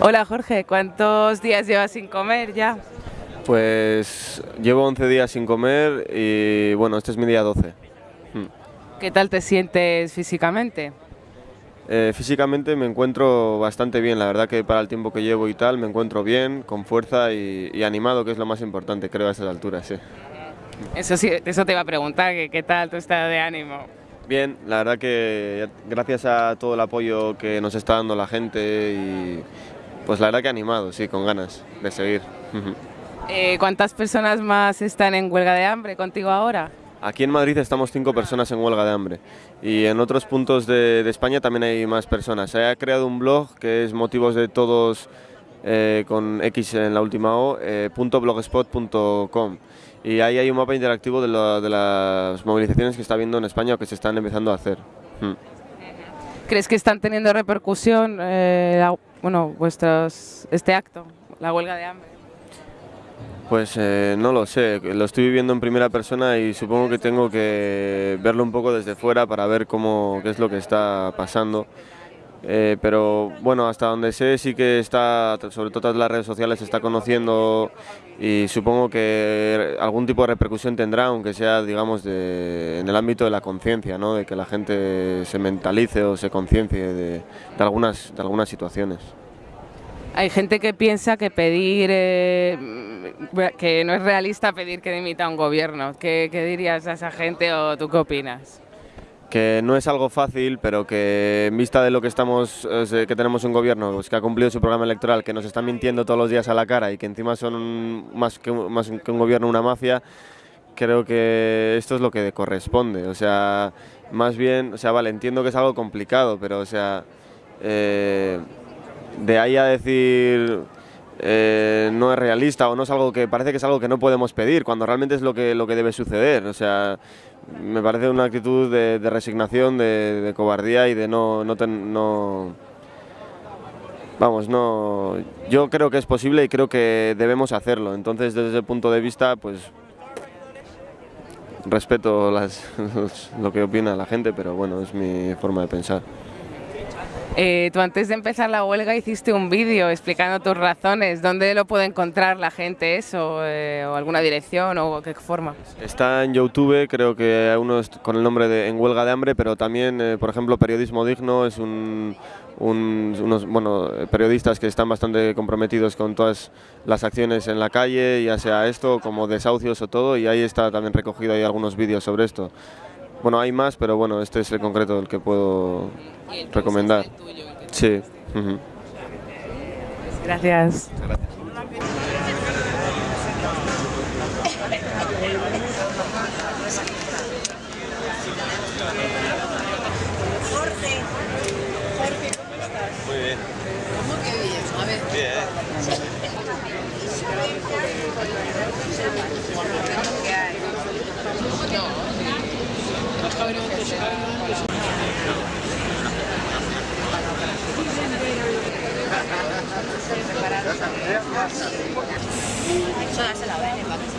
Hola Jorge, ¿cuántos días llevas sin comer ya? Pues llevo 11 días sin comer y bueno, este es mi día 12. Hmm. ¿Qué tal te sientes físicamente? Eh, físicamente me encuentro bastante bien, la verdad que para el tiempo que llevo y tal me encuentro bien, con fuerza y, animado, que es lo más importante, creo, a estas alturas, sí. Eso sí, eso te iba a preguntar, que qué tal tu estado de ánimo. Bien, la verdad que gracias a todo el apoyo que nos está dando la gente y pues la verdad que animado, sí, con ganas de seguir. Eh, ¿Cuántas personas más están en huelga de hambre contigo ahora? Aquí en Madrid estamos cinco personas en huelga de hambre y en otros puntos de, España también hay más personas. Se ha creado un blog que es motivos de todos eh, con X en la última O, eh, .blogspot.com y ahí hay un mapa interactivo de, las movilizaciones que está habiendo en España o que se están empezando a hacer. Hmm. ¿Crees que están teniendo repercusión eh, bueno, vuestros, este acto, la huelga de hambre? Pues eh, no lo sé, lo estoy viviendo en primera persona y supongo que tengo que verlo un poco desde fuera para ver cómo, qué es lo que está pasando. Eh, pero bueno, hasta donde sé sí que está, sobre todo las redes sociales, se está conociendo y supongo que algún tipo de repercusión tendrá, aunque sea, digamos, en el ámbito de la conciencia, ¿no? de que la gente se mentalice o se conciencie de, algunas, de algunas situaciones. Hay gente que piensa que pedir, eh, que no es realista pedir que dimita a un gobierno. ¿Qué, ¿Qué dirías a esa gente o tú qué opinas? Que no es algo fácil, pero que en vista de lo que estamos, que tenemos un gobierno pues, que ha cumplido su programa electoral, que nos está mintiendo todos los días a la cara y que encima son más que, más que un gobierno una mafia, creo que esto es lo que corresponde. O sea, más bien, o sea, vale, entiendo que es algo complicado, pero o sea, eh, de ahí a decir eh, no es realista o no es algo que parece que es algo que no podemos pedir, cuando realmente es lo que, lo que debe suceder. O sea, me parece una actitud de, resignación, de, cobardía y de no, no, Vamos, no... Yo creo que es posible y creo que debemos hacerlo. Entonces, desde ese punto de vista, pues... Respeto lo que opina la gente, pero bueno, es mi forma de pensar. Eh, tú antes de empezar la huelga hiciste un vídeo explicando tus razones. ¿Dónde lo puede encontrar la gente eso? Eh, ¿O alguna dirección o qué forma? Está en YouTube, creo que uno con el nombre de En Huelga de Hambre, pero también, eh, por ejemplo, Periodismo Digno es un, unos periodistas que están bastante comprometidos con todas las acciones en la calle, ya sea esto como desahucios o todo, y ahí está también recogido algunos vídeos sobre esto. Bueno, hay más, pero bueno, este es el concreto el que puedo recomendar. Sí. Gracias. Jorge. Jorge, ¿cómo estás? Muy bien. ¿Cómo que bien? A ver. Bien. Eso se la ven